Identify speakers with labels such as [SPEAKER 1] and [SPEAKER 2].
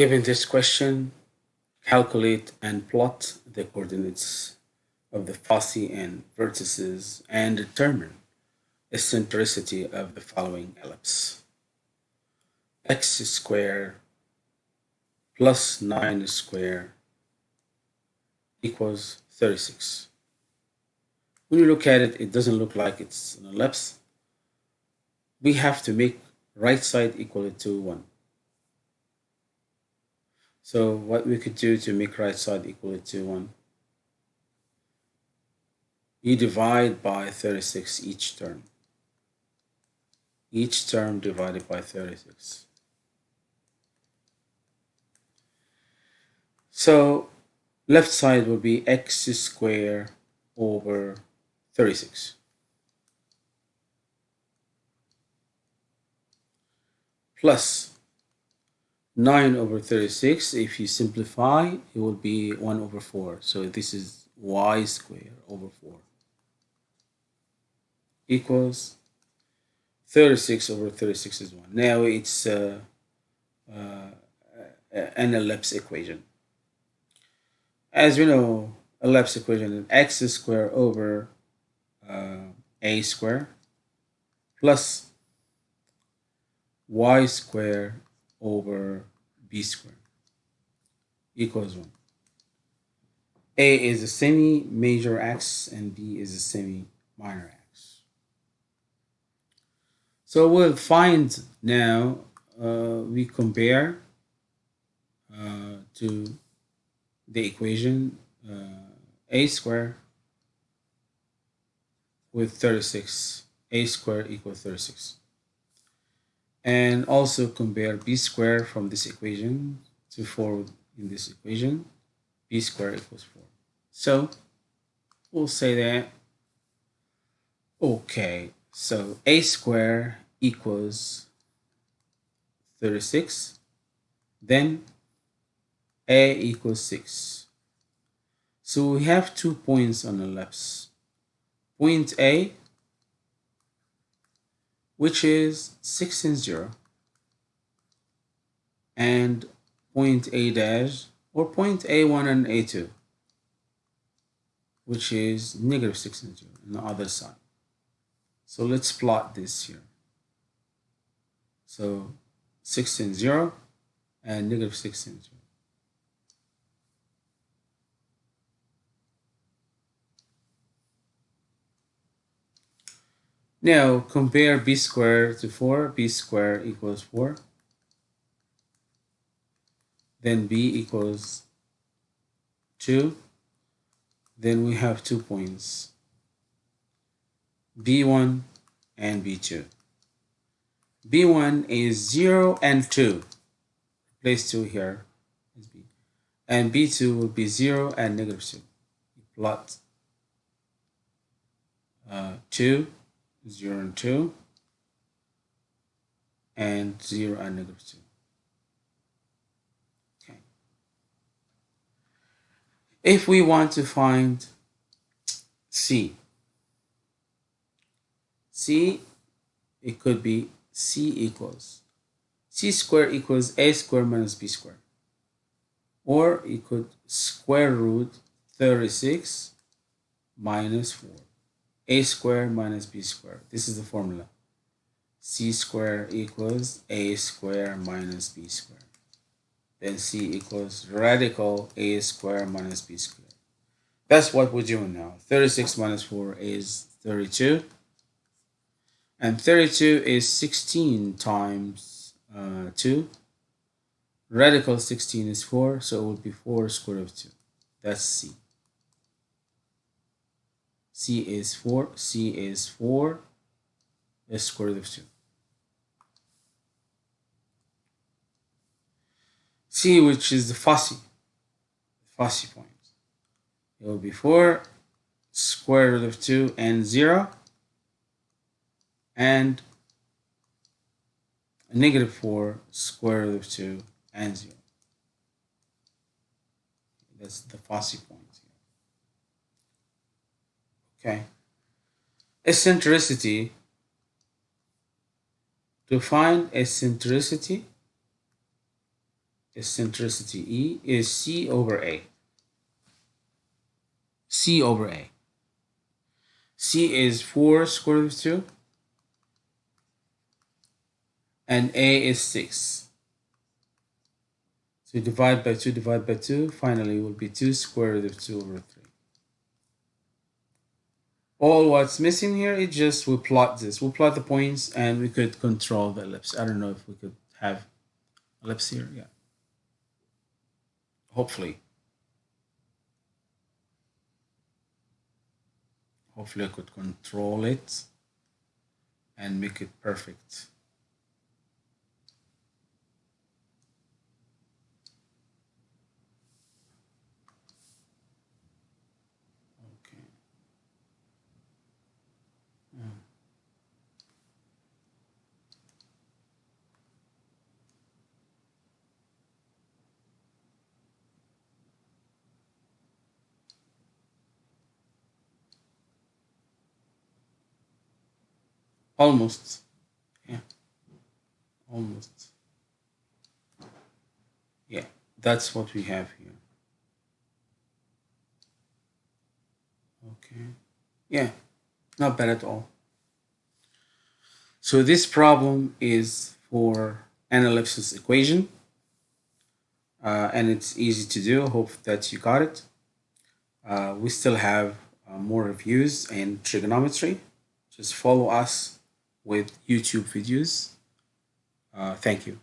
[SPEAKER 1] Given this question, calculate and plot the coordinates of the foci and vertices and determine eccentricity of the following ellipse. x squared plus 9 squared equals 36. When you look at it, it doesn't look like it's an ellipse. We have to make right side equal to 1. So what we could do to make right side equal to 1, you divide by 36 each term. Each term divided by 36. So left side will be x squared over 36. Plus 9 over 36, if you simplify, it will be 1 over 4. So this is y squared over 4 equals 36 over 36 is 1. Now it's uh, uh, an ellipse equation. As you know, ellipse equation is x squared over uh, a squared plus y squared over b squared equals 1. A is a semi-major axis and B is a semi-minor axis. So we'll find now, uh, we compare uh, to the equation uh, a squared with 36, a squared equals 36 and also compare b squared from this equation to 4 in this equation. b squared equals 4 so we'll say that okay so a squared equals 36 then a equals 6 so we have two points on the left point a which is 6 and 0 and point A dash or point A1 and A2 which is negative 6 and 0 on the other side. So let's plot this here. So 6 and 0 and negative 6 and 0. Now compare b squared to 4. b squared equals 4. Then b equals 2. Then we have two points. b1 and b2. b1 is 0 and 2. Place 2 here. And b2 will be 0 and negative 2. Plot uh, 2 0 and 2 and 0 and negative 2. Okay. If we want to find C, C, it could be C equals C squared equals A squared minus B squared. Or it could square root 36 minus 4 a squared minus b squared. This is the formula. c squared equals a squared minus b squared. Then c equals radical a squared minus b squared. That's what we're doing now. 36 minus 4 is 32. And 32 is 16 times uh, 2. Radical 16 is 4, so it would be 4 square root of 2. That's c. C is 4, C is 4, S square root of 2. C, which is the foci, foci point. It will be 4 square root of 2 and 0 and negative 4 square root of 2 and 0. That's the foci point. Okay. Eccentricity. To find eccentricity, eccentricity E is C over A. C over A. C is 4 square root of 2 and A is 6. So divide by 2, divide by 2, finally it will be 2 square root of 2 over 3. All what's missing here is just we plot this. We'll plot the points and we could control the ellipse. I don't know if we could have ellipse here. Yeah. Hopefully. Hopefully I could control it and make it perfect. Okay. Almost. Yeah. Almost. Yeah, that's what we have here. Okay. Yeah, not bad at all. So this problem is for an ellipsis equation. Uh, and it's easy to do. Hope that you got it. Uh, we still have uh, more reviews in trigonometry. Just follow us with YouTube videos. Uh, thank you.